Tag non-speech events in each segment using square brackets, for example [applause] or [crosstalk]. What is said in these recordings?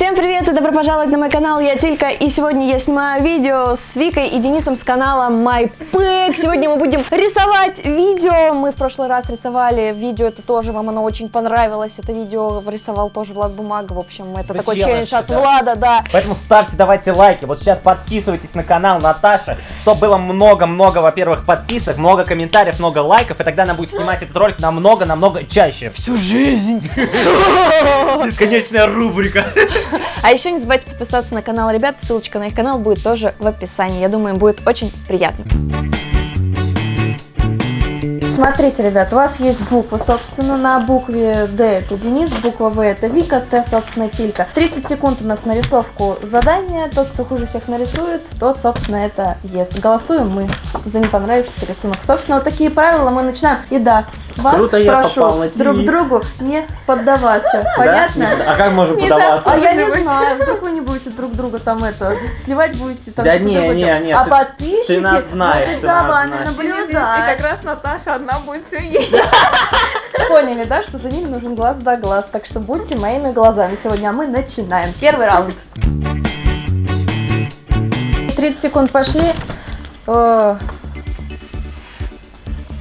Всем привет и добро пожаловать на мой канал, я Тилька, и сегодня я снимаю видео с Викой и Денисом с канала MyPack. Сегодня мы будем рисовать видео, мы в прошлый раз рисовали видео, это тоже вам оно очень понравилось, это видео рисовал тоже Влад Бумага, в общем, это Вы такой челлендж, челлендж от да. Влада, да. Поэтому ставьте, давайте лайки. Вот сейчас подписывайтесь на канал Наташи, чтобы было много-много, во-первых, подписок, много комментариев, много лайков, и тогда она будет снимать этот ролик намного-намного чаще. Всю жизнь. [laughs] Бесконечная рубрика. А еще не забывайте подписаться на канал ребят, ссылочка на их канал будет тоже в описании, я думаю, им будет очень приятно. Смотрите, ребят, у вас есть буквы, собственно, на букве Д это Денис, буква В это Вика, Т, собственно, Тилька. 30 секунд у нас на рисовку задания, тот, кто хуже всех нарисует, тот, собственно, это ест. Голосуем мы за не понравившийся рисунок. Собственно, вот такие правила мы начинаем. И да, вас Круто я прошу на друг другу не поддаваться, понятно? А как можем Не подаваться? А я не знаю, вдруг вы не будете друг друга там это сливать будете там. Да не, не, не, А ты- подписчики ты нас знаешь, будут ты за вами знаешь. И наблюдать. как раз Наташа одна будет все есть. [laughs] Поняли, да, что за ними нужен глаз да глаз, так что будьте моими глазами сегодня, а мы начинаем. Первый раунд. 30 секунд пошли.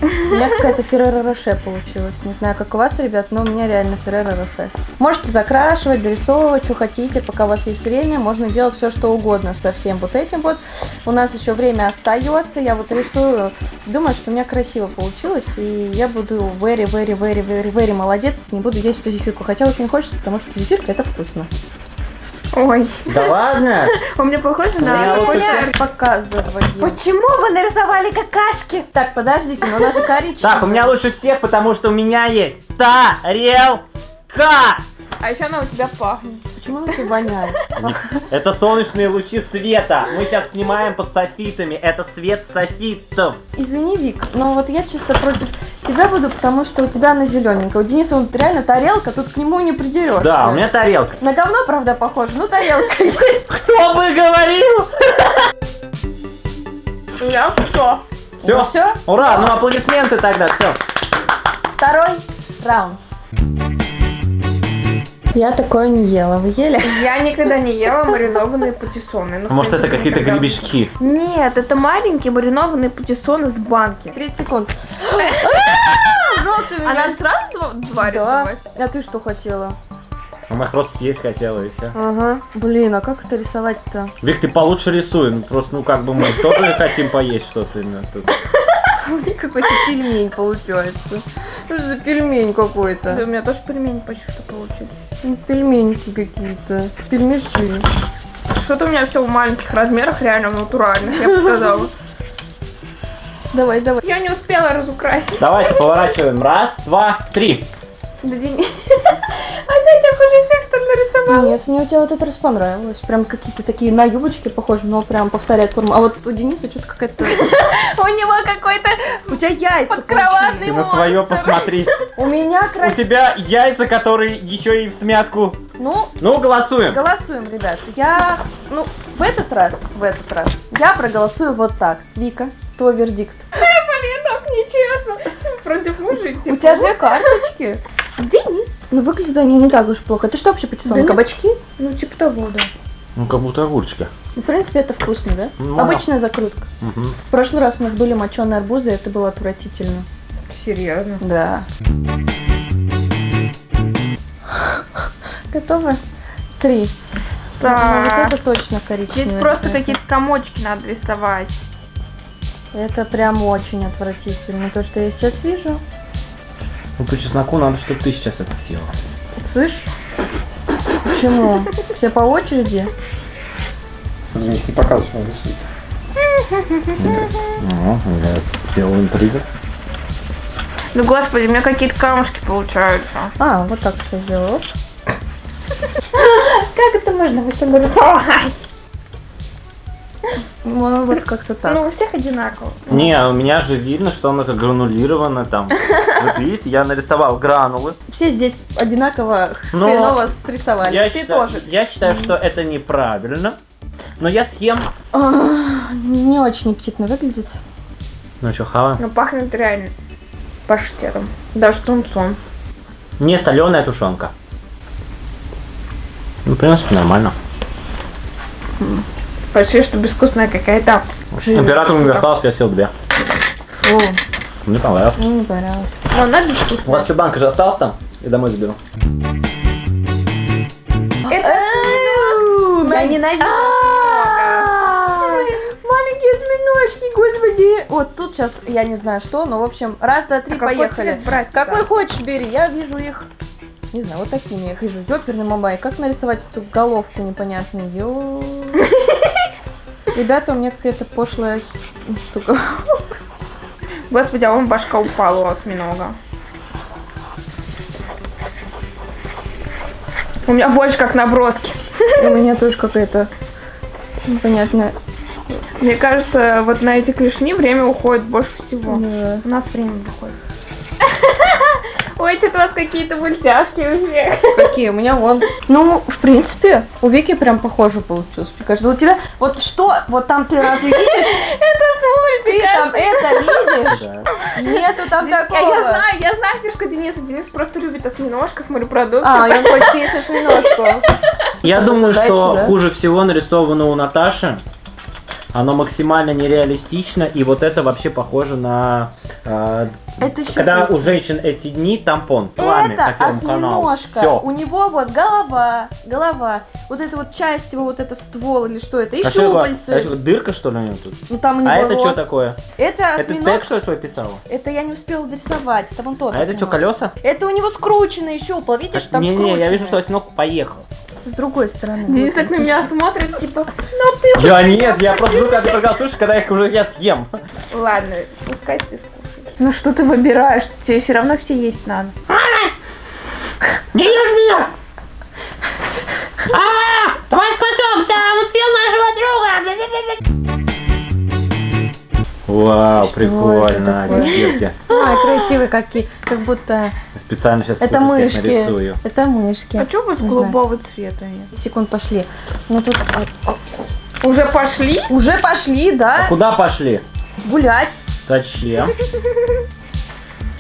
У меня какая-то Феррера Роше получилась. Не знаю, как у вас, ребят, но у меня реально Феррера Роше. Можете закрашивать, дорисовывать, что хотите, пока у вас есть время. Можно делать все, что угодно со всем вот этим вот. У нас еще время остается. Я вот рисую. Думаю, что у меня красиво получилось. И я буду very, very, very, very, very молодец. Не буду есть эту зефирку. Хотя очень хочется, потому что зефирка это вкусно. Ой, Да ладно? [laughs] у меня похоже на... Показываю. Почему вы нарисовали какашки? Так, подождите, но она же коричневая. Так, у меня лучше всех, потому что у меня есть тарелка. А еще она у тебя пахнет. Почему она так воняет? Это солнечные лучи света. Мы сейчас снимаем под софитами. Это свет софитов. Извини, Вик, но вот я чисто против тебя буду, потому что у тебя она зелененькая. У Дениса вот реально тарелка, тут к нему не придерешься. Да, у меня тарелка. На говно, правда, похоже, но тарелка [laughs] есть. Кто бы говорил? У меня все. Все? Ну всё? Ура, ну аплодисменты тогда, все. Второй раунд. Я такое не ела. Вы ели? Я никогда не ела маринованные патиссоны. Ну, Может, это принципе, какие-то никогда. гребешки? Нет, это маленькие маринованные патиссоны с банки. 30 секунд. [laughs] А, надо сразу два, два Да. рисовать? А ты что хотела? У меня просто съесть хотела и все. Ага. Блин, а как это рисовать-то? Вик, ты получше рисуй. Ну, Просто, ну, как бы мы тоже хотим поесть что-то. именно тут. [laughs] У меня какой-то пельмень получается. Что же за пельмень Да, какой-то? у меня тоже пельмени почти что получились. Ну, Пельменьки какие-то. Пельмеши. Что-то у меня все в маленьких размерах, реально натуральных, я бы сказала. Давай, давай. Я не успела разукрасить. Давайте поворачиваем. Раз, два, три. Да, Дени- [laughs] Опять я хуже всех, что ли, нарисовала? Нет, мне у тебя вот этот раз понравилось. Прям какие-то такие на юбочки похожи, но прям повторяет форму. А вот у Дениса что-то какая-то... [laughs] У него какой-то У тебя яйца Подкроватный Ты на свое посмотри. У меня У красиво. тебя яйца, которые еще и в смятку. Ну, Ну, голосуем. голосуем, ребят. Я, ну, в этот раз, в этот раз, я проголосую вот так. Вика, твой вердикт. [laughs] Блин, так нечестно. Против мужа. У тебя две карточки. Денис. Ну, выглядят они не так уж плохо. Это что вообще патиссон? Да нет. Кабачки? Ну, типа того, да. Ну, как будто огурчика. Ну, в принципе, это вкусно, да? Ну, Обычная закрутка. Мгм. В прошлый раз у нас были моченые арбузы, и это было отвратительно. Серьезно. Да. Готовы? Три. Ну, вот Так. это точно коричневый. Здесь просто какие-то комочки надо рисовать. Это прям очень отвратительно. То, что я сейчас вижу. Ну, по чесноку надо, чтобы ты сейчас это съела. Слышь? Почему? Все по очереди? Денис, не показывай, что он рисует. Ну, я сделал интригу. Ну, господи, у меня какие-то камушки получаются. А, вот так все сделала. Оп. Как это можно вообще нарисовать? [laughs] Ну, вот как-то так. Ну, у всех одинаково. Не, у меня же видно, что оно как гранулировано там. [laughs] Вот видите, я нарисовал гранулы. Все здесь одинаково Но хреново срисовали. Я Ты считаю, тоже. я считаю, что это неправильно. Но я съем. А, Не очень аппетитно выглядит. Ну что, хава? Ну, пахнет реально паштетом. Даже тунцом. Не соленая тушенка. Ну, в принципе, нормально. Почти что безвкусная какая-то. Император мне осталось, я съел две. Фу, Мне понравилось. мне не понравилось. Но она У безвкусная. вас что, банка же осталась там? Я домой заберу. Это Я ненавижу Маленькие осьминожки, господи. Вот тут сейчас, я не знаю что, но в общем, раз, два, три, А поехали. Какой хочешь бери, я вижу их. Не знаю, вот такими я их вижу. Ёперный мамай. Как нарисовать эту головку непонятную? Ё. [laughs] Ребята, у меня какая-то пошлая штука. [laughs] Господи, а вон башка упала у осьминога. У меня больше как наброски. У меня тоже какая-то непонятная. Мне кажется, вот на эти клешни время уходит больше всего. Да. У нас время выходит. Ой, что-то у вас какие-то мультяшки у всех. Какие? У меня вон. Ну, в принципе, у Вики прям похоже получилось. Мне кажется, у тебя. Вот что? Вот там ты разве видишь? Это с Ты мультика. там это видишь? Нету там такого. я знаю, я знаю фишка Дениса. Денис просто любит осьминожков, морепродуктов. А, я хочет есть осьминожку. Я думаю, что хуже всего нарисовано у Наташи. Оно максимально нереалистично, и вот это вообще похоже на... э, Это когда у женщин эти дни тампон, пламя Это по каналу. осьминожка. Все. У него вот голова, голова. Вот эта вот часть его, вот это ствол или что это. И А это? щупальцы. А что, дырка что ли у него тут? Ну там у него А это рот. что такое? Это Это осьминог. тег что ли свой писала? Это я не успела дорисовать. Это вон тот А это что, осьминог. колеса? Это у него скрученные щупла. Видишь, там Не-не, я скрученные. вижу, что осьминог поехал. С другой стороны. Денис так на меня смотрит, типа, ну ты Я нет, я просто жду, когда ты суши, когда их уже я съем. Ладно, пускай ты. Ну что ты выбираешь? Тебе все равно все есть надо. Не ешь меня! А, Давай спасемся! Он съел нашего друга! Вау, Что прикольно, девчонки. Ой, красивые какие. Как будто Специально сейчас это мышки. нарисую. Это мышки. А что вот голубого цвета они? Секунд пошли. Ну тут а, Уже пошли? уже пошли, да? А куда пошли? Гулять. Зачем?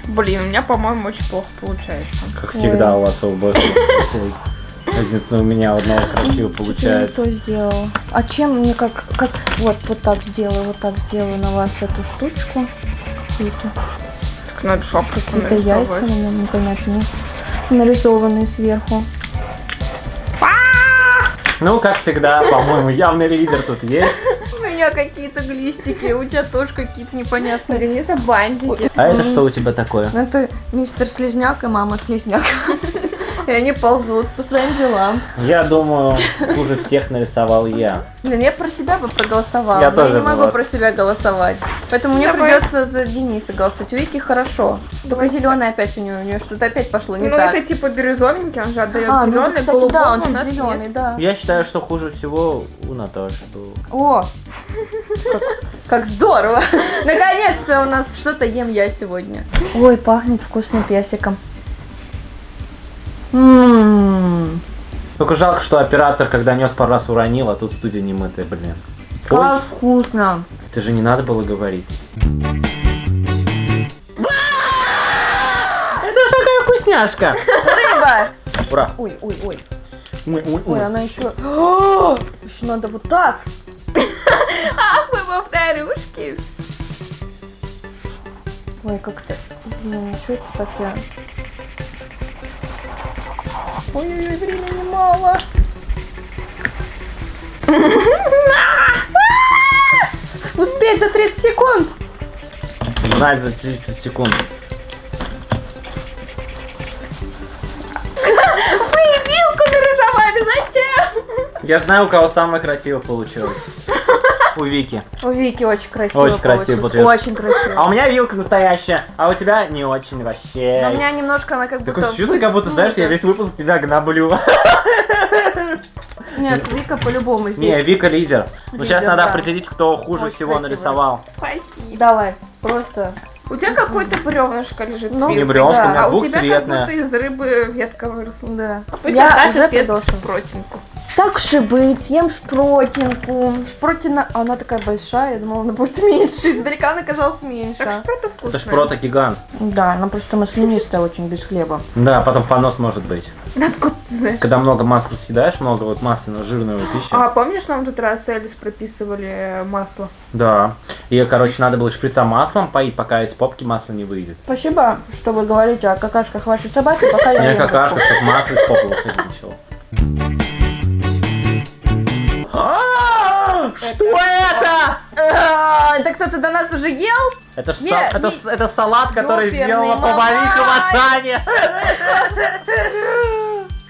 Блин, у меня, по-моему, очень плохо получается. Как всегда у вас обоих получается. Единственное, у меня одного красиво получается. то сделала. А чем мне как, как вот, вот так сделаю, вот так сделаю на вас эту штучку. Какие-то, Так надо шапку какие-то яйца, наверное, непонятные. Нарисованные сверху. Ну, как всегда, по-моему, явный лидер тут есть. У меня какие-то глистики, у тебя тоже какие-то непонятные. Дениса бантики. А это что у тебя такое? Ну, Это мистер Слизняк и мама Слизняк. И они ползут по своим делам. Я думаю, хуже всех нарисовал я. Блин, я про себя бы проголосовала, Я но я не могу была. про себя голосовать. Поэтому мне Давай. придется за Дениса голосовать. У Вики хорошо. Только зеленый опять у нее, у нее что-то опять пошло не ну так. это типа бирюзовенький, он же отдает А, ну зеленый, это, кстати, да, он чуть зеленый, нет. да. Я считаю, что хуже всего у Наташи было. О, как, как здорово! [laughs] Наконец-то у нас что-то ем я сегодня. Ой, пахнет вкусным персиком. Только жалко, что оператор, когда нес пару раз уронил, а тут студия не мытая, блин. Ой, как вкусно! это же не надо было говорить. Это ж такая вкусняшка! Рыба! Ура! Ой, ой, ой. Ой, ой, Ой, ой. она еще... Еще надо вот так. Ах, вы повторюшки. Ой, как-то... Блин, что это так я... Ой-ой-ой, времени мало. [laughs] Успеть за 30 секунд. Знать за 30 секунд. Вы вилку нарисовали, зачем? Я знаю, у кого самое красиво получилось. У Вики. У Вики очень красиво Очень красиво получилось. Очень красиво. А у меня вилка настоящая, а у тебя не очень вообще. Но у меня немножко она как Такое будто... чувство, как будто, знаешь, я весь выпуск тебя гноблю. Нет, Вика по-любому Не, здесь. Вика лидер. Ну сейчас надо да. определить, кто хуже Очень всего красиво. нарисовал. Спасибо. Давай, просто... У тебя какое-то бревнышко лежит Ну, Не бревнышко, да. у меня А у тебя как будто из рыбы ветка выросла. Да. Пусть Я уже съест приглашу. Уж и быть, съем шпротинку. Шпротина, она такая большая, я думала, она будет [laughs] меньше. Издалека она казалась меньше. Так шпроты вкусные. Это ж прото гигант. Да, она просто маслянистая очень, без хлеба. Да, потом понос может быть. Откуда ты знаешь? Когда много масла съедаешь, много вот масляного, жирного пищи. А помнишь, нам тут раз Элис прописывали э, масло? Да. И, короче, надо было шприца маслом поить, пока из попки масло не выйдет. Спасибо, что вы говорите о какашках вашей собаки, пока я Не ем какашка, чтобы масло из попы выходить начало. Что это? А, Это кто-то до нас уже ел? Это, ж Не, са- это, не- с- это салат, который сделала повариха в мамай! Ашане.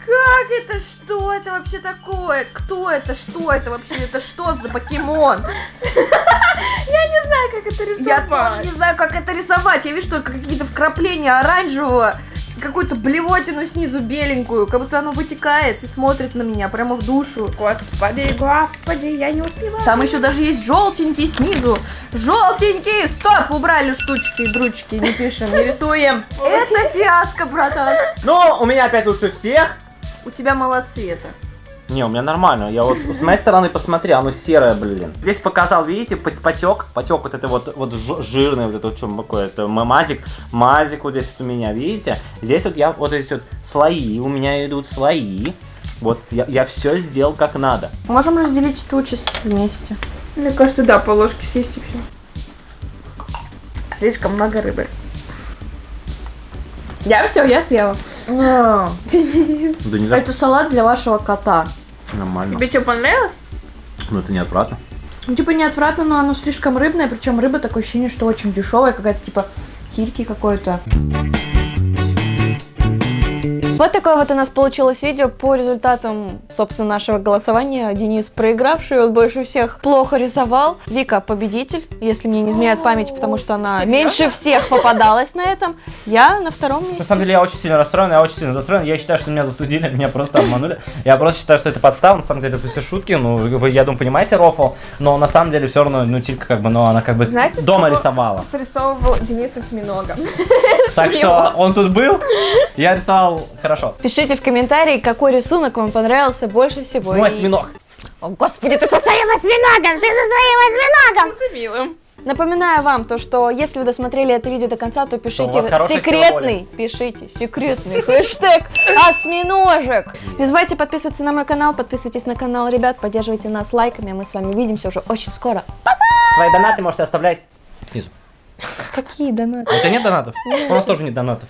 Как это? Что это вообще такое? Кто это? Что это вообще? Это что за покемон? Я не знаю, как это рисовать. Я тоже не знаю, как это рисовать. Я вижу только какие-то вкрапления оранжевого, какую-то блевотину снизу беленькую, как будто оно вытекает и смотрит на меня прямо в душу. Господи, господи, я не успеваю. Там еще даже есть желтенький снизу. Желтенький! Стоп! Убрали штучки и дручки. Не пишем, не рисуем. Это фиаско, братан. Ну, у меня опять лучше всех. У тебя малоцвета. Не, у меня нормально. Я вот с моей стороны посмотри, оно серое, блин. Здесь показал, видите, пот- потек, потек вот это вот, вот жи- жирный, вот это вот что такое, это мазик, мазик вот здесь вот у меня, видите? Здесь вот я, вот эти вот слои, у меня идут слои. Вот я, я все сделал как надо. Можем разделить эту участь вместе. Мне кажется, да, по ложке съесть и все. Слишком много рыбы. Я все, я съела. Денис. Да не так Это салат для вашего кота. Нормально. Тебе что, понравилось? Ну это не отвратно. Ну, типа, не отвратно, но оно слишком рыбное, причем рыба такое ощущение, что очень дешевая, какая-то типа кильки какой-то. Вот такое вот у нас получилось видео по результатам, собственно, нашего голосования. Денис проигравший, он больше всех плохо рисовал. Вика победитель, если мне не изменяет память, потому что она Серьезно? меньше всех попадалась на этом. Я на втором На месте. самом деле я очень сильно расстроен, я очень сильно расстроен. Я считаю, что меня засудили, меня просто обманули. Я просто считаю, что это подстава, на самом деле это все шутки. Ну, вы, я думаю, понимаете рофл, но на самом деле все равно, ну, Тилька как бы, ну, она как бы Знаете, дома рисовала. Срисовывал Дениса с миногом. Так что он тут был, я рисовал хорошо. Пишите в комментарии, какой рисунок вам понравился больше всего. Мой И- осьминог. О, господи, ты со своим осьминогом! Ты со своим осьминогом! С милым. Напоминаю вам, то, что если вы досмотрели это видео до конца, то пишите секретный, пишите секретный хэштег осьминожек. Не забывайте подписываться на мой канал, подписывайтесь на канал ребят, поддерживайте нас лайками, мы с вами увидимся уже очень скоро. Свои донаты можете оставлять снизу. Какие донаты? А у тебя нет донатов? У нас тоже нет донатов.